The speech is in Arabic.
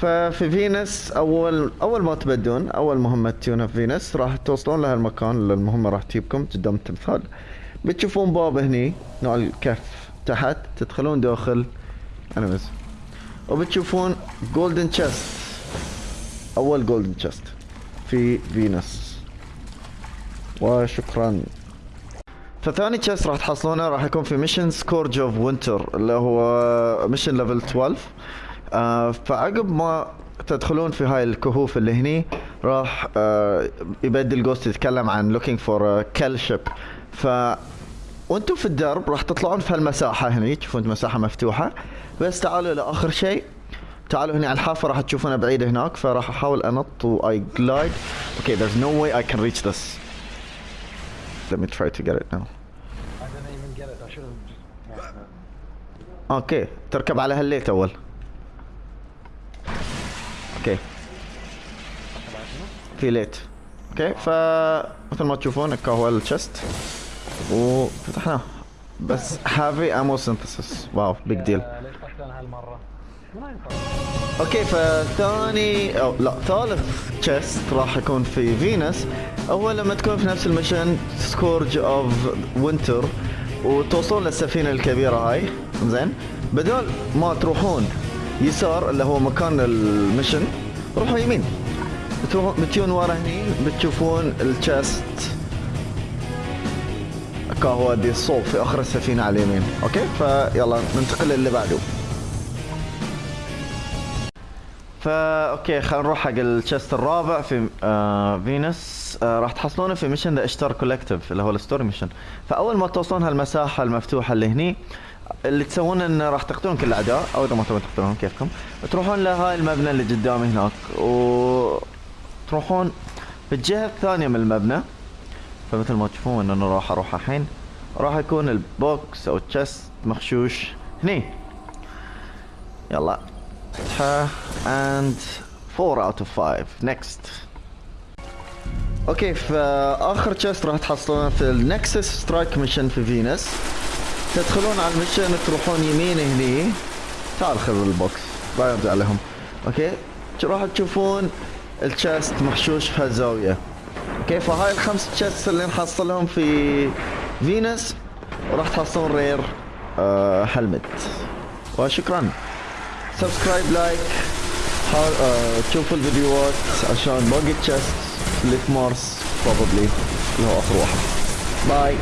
ففي فينس اول أول ما تبدون أول مهمة تجون في فينس راح توصلون لهالمكان اللي المهمه راح تجيبكم قدام التمثال بتشوفون باب هني نوع ال cave تحت تدخلون داخل. enemies وبتشوفون golden chest أول golden chest في فينس وشكرا. فثاني chest راح تحصلونه راح يكون في mission Scourge of Winter اللي هو mission level 12 آه فعقب ما تدخلون في هاي الكهوف اللي هني راح آه يبدل جوست يتكلم عن for a kill ship ف وأنتم في الدرب راح تطلعون في هالمساحة هني تشوفون مساحة مفتوحة. بس تعالوا لآخر شيء. تعالوا هنا على الحافة راح تشوفونها بعيدة هناك فراح أحاول أنط و I glide. Okay there's no way I can reach this. Let me try to get it now. okay تركب على هال ledge أول. في ledge okay ف مثل ما تشوفون هكا هو ال chest وفتحناه بس هافي ammo synthesis wow big deal؟ okay فثاني أو لا ثالث chest راح يكون في فينس هو لما تكون في نفس ال mission Scourge of Winter وتوصلون للسفينة الكبيرة هاي. زين. بدل ما تروحون يسار اللي هو مكان ال mission روحوا يمين. بتجون ورا هني بتشوفون ال chest كهو دي الصوب في آخر السفينة على اليمين. okay؟ فيلا ننتقل للي بعده. فا okay خلينا نروح حق ال chest الرابع في آه فينوس آه راح تحصلونه في mission The Ishtar Collective اللي هو ال story mission. فأول ما توصلون هالمساحة المفتوحة اللي هني اللي تسوونه انه راح تقتلون كل الأعداء أو إذا ما تبون تقتلونهم كيفكم؟ تروحون لهاي المبنى اللي قدامي هناك و تروحون في الجهة الثانية من المبنى. فمثل ما تشوفون أنا راح أروح الحين. راح يكون البوكس أو التشست مخشوش هني. يلا. فتحة and 4 out of 5 next. okay فآخر chest راح تحصلونه في ال Nexus strike mission في فينوس تدخلون على ال mission تروحون يمين هني. تعال خذ ال box لا يرجع لهم. okay. راح تشوفون ال chest محشوش في هالزاوية okay فهاي الخمس chest اللي نحصلهم في فينوس وراح تحصلون rare آه helmet. وشكرا. subscribe like آه تشوفوا الفيديوهات عشان باقي تشست اللي في مارس probably اللي هو آخر واحد. باي.